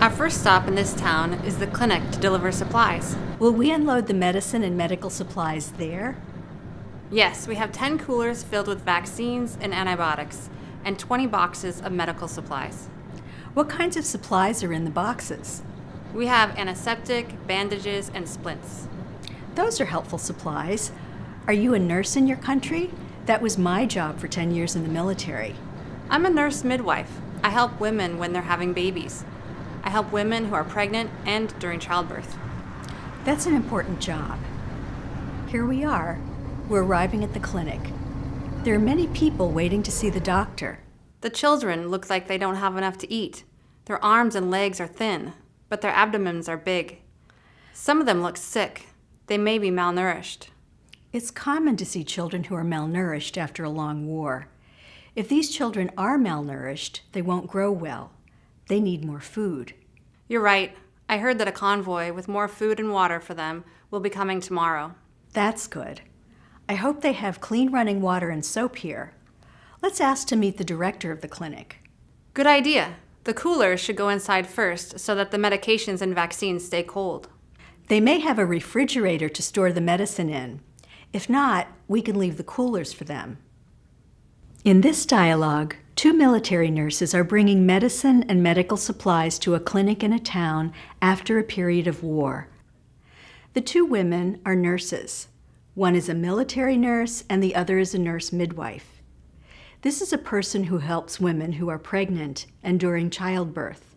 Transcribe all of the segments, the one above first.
Our first stop in this town is the clinic to deliver supplies. Will we unload the medicine and medical supplies there? Yes, we have 10 coolers filled with vaccines and antibiotics, and 20 boxes of medical supplies. What kinds of supplies are in the boxes? We have antiseptic, bandages, and splints. Those are helpful supplies. Are you a nurse in your country? That was my job for 10 years in the military. I'm a nurse midwife. I help women when they're having babies. I help women who are pregnant and during childbirth. That's an important job. Here we are. We're arriving at the clinic. There are many people waiting to see the doctor. The children look like they don't have enough to eat. Their arms and legs are thin, but their abdomens are big. Some of them look sick. They may be malnourished. It's common to see children who are malnourished after a long war. If these children are malnourished, they won't grow well. They need more food. You're right. I heard that a convoy with more food and water for them will be coming tomorrow. That's good. I hope they have clean running water and soap here. Let's ask to meet the director of the clinic. Good idea. The coolers should go inside first so that the medications and vaccines stay cold. They may have a refrigerator to store the medicine in. If not, we can leave the coolers for them. In this dialogue, two military nurses are bringing medicine and medical supplies to a clinic in a town after a period of war. The two women are nurses. One is a military nurse and the other is a nurse midwife. This is a person who helps women who are pregnant and during childbirth.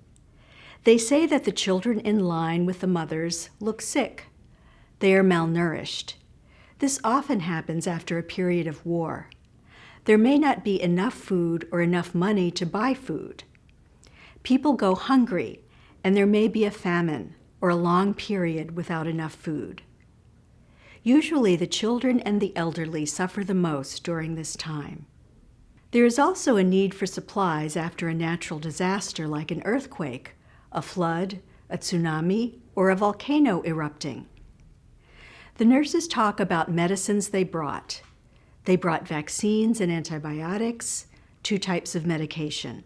They say that the children in line with the mothers look sick. They are malnourished. This often happens after a period of war. There may not be enough food or enough money to buy food. People go hungry, and there may be a famine or a long period without enough food. Usually the children and the elderly suffer the most during this time. There is also a need for supplies after a natural disaster like an earthquake, a flood, a tsunami, or a volcano erupting. The nurses talk about medicines they brought. They brought vaccines and antibiotics, two types of medication.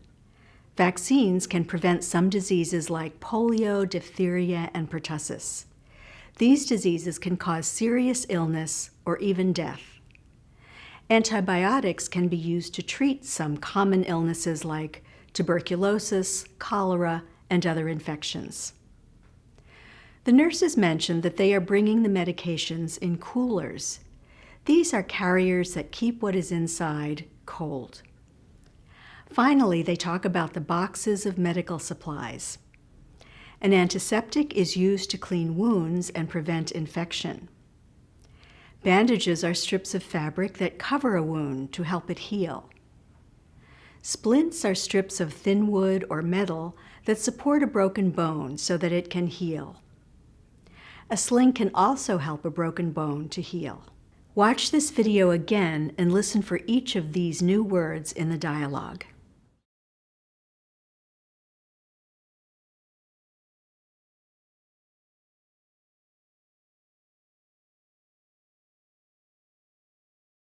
Vaccines can prevent some diseases like polio, diphtheria, and pertussis. These diseases can cause serious illness or even death. Antibiotics can be used to treat some common illnesses like tuberculosis, cholera, and other infections. The nurses mentioned that they are bringing the medications in coolers. These are carriers that keep what is inside cold. Finally, they talk about the boxes of medical supplies. An antiseptic is used to clean wounds and prevent infection. Bandages are strips of fabric that cover a wound to help it heal. Splints are strips of thin wood or metal that support a broken bone so that it can heal. A sling can also help a broken bone to heal. Watch this video again and listen for each of these new words in the dialogue.